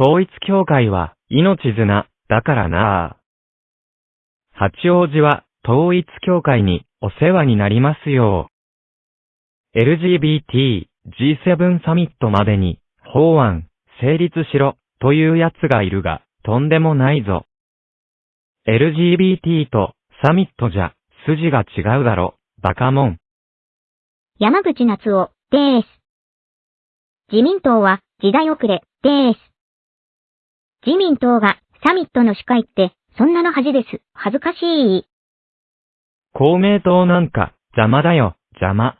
統一教会は命綱だからな八王子は統一教会にお世話になりますよ LGBT G7 サミットまでに法案成立しろというやつがいるがとんでもないぞ。LGBT とサミットじゃ筋が違うだろ、バカモン。山口夏夫です。自民党は時代遅れです。自民党がサミットの司会って、そんなの恥です。恥ずかしい。公明党なんか、邪魔だよ、邪魔。